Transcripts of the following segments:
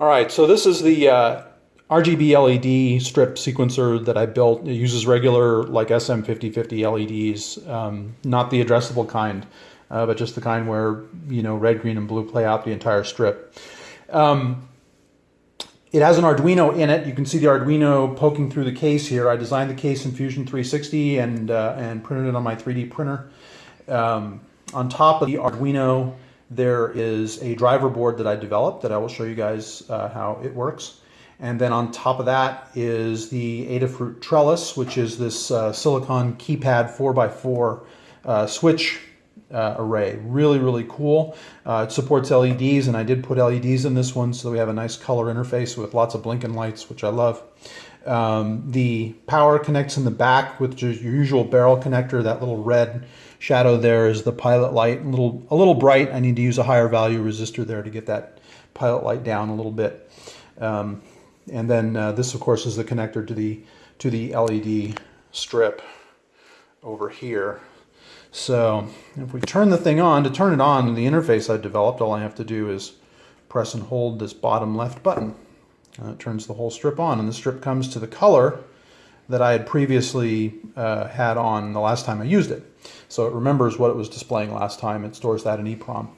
All right, so this is the uh, RGB LED strip sequencer that I built. It uses regular like SM5050 LEDs, um, not the addressable kind, uh, but just the kind where you know red, green, and blue play out the entire strip. Um, it has an Arduino in it. You can see the Arduino poking through the case here. I designed the case in Fusion 360 and uh, and printed it on my 3D printer. Um, on top of the Arduino there is a driver board that I developed that I will show you guys uh, how it works. And then on top of that is the Adafruit Trellis, which is this uh, silicon keypad 4x4 uh, switch uh, array. Really, really cool. Uh, it supports LEDs, and I did put LEDs in this one so we have a nice color interface with lots of blinking lights, which I love. Um, the power connects in the back with your usual barrel connector, that little red shadow there is the pilot light, a little, a little bright. I need to use a higher value resistor there to get that pilot light down a little bit. Um, and then uh, this, of course, is the connector to the to the LED strip over here. So if we turn the thing on, to turn it on, the interface I developed, all I have to do is press and hold this bottom left button. Uh, it turns the whole strip on, and the strip comes to the color that I had previously uh, had on the last time I used it. So it remembers what it was displaying last time. It stores that in EEPROM.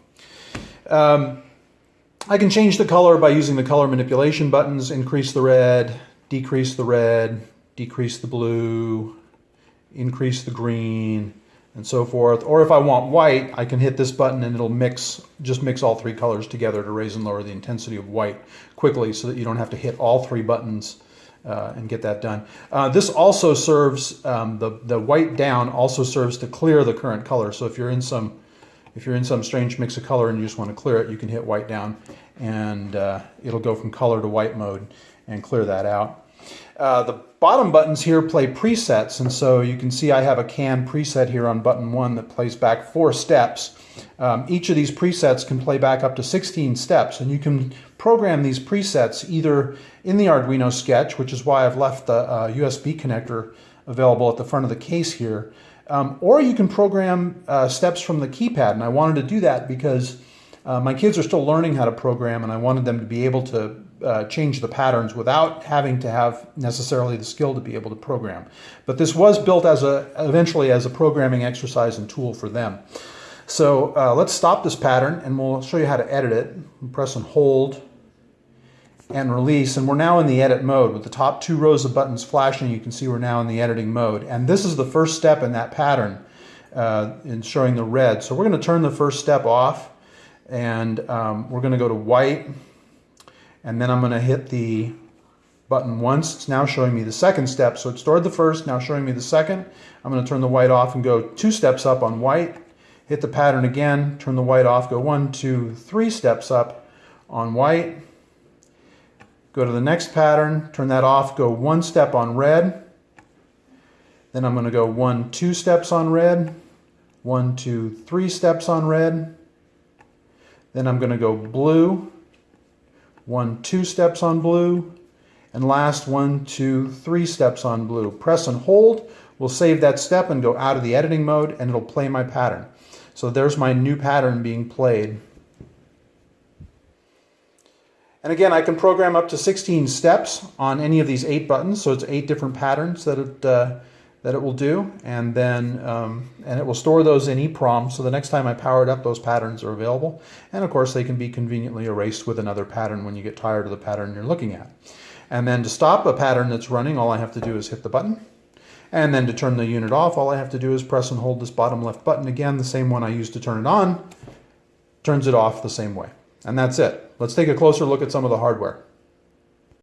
Um, I can change the color by using the color manipulation buttons, increase the red, decrease the red, decrease the blue, increase the green, and so forth. Or if I want white, I can hit this button and it'll mix, just mix all three colors together to raise and lower the intensity of white quickly so that you don't have to hit all three buttons uh, and get that done. Uh, this also serves, um, the, the white down also serves to clear the current color. So if you're in some if you're in some strange mix of color and you just want to clear it, you can hit white down and uh, it'll go from color to white mode and clear that out. Uh, the bottom buttons here play presets and so you can see I have a CAN preset here on button one that plays back four steps. Um, each of these presets can play back up to 16 steps and you can program these presets either in the Arduino sketch, which is why I've left the uh, USB connector available at the front of the case here, um, or you can program uh, steps from the keypad. And I wanted to do that because uh, my kids are still learning how to program and I wanted them to be able to uh, change the patterns without having to have necessarily the skill to be able to program. But this was built as a eventually as a programming exercise and tool for them. So uh, let's stop this pattern and we'll show you how to edit it. Press and hold and release. And we're now in the edit mode. With the top two rows of buttons flashing, you can see we're now in the editing mode. And this is the first step in that pattern uh, in showing the red. So we're going to turn the first step off and um, we're going to go to white and then I'm going to hit the button once. It's now showing me the second step. So it stored the first, now showing me the second. I'm going to turn the white off and go two steps up on white. Hit the pattern again, turn the white off, go one, two, three steps up on white Go to the next pattern, turn that off, go one step on red. Then I'm going to go one, two steps on red, one, two, three steps on red. Then I'm going to go blue, one, two steps on blue, and last one, two, three steps on blue. Press and hold will save that step and go out of the editing mode and it'll play my pattern. So there's my new pattern being played. And again, I can program up to 16 steps on any of these eight buttons. So it's eight different patterns that it, uh, that it will do. And then um, and it will store those in EEPROM. So the next time I power it up, those patterns are available. And of course, they can be conveniently erased with another pattern when you get tired of the pattern you're looking at. And then to stop a pattern that's running, all I have to do is hit the button. And then to turn the unit off, all I have to do is press and hold this bottom left button again, the same one I used to turn it on, turns it off the same way. And that's it. Let's take a closer look at some of the hardware.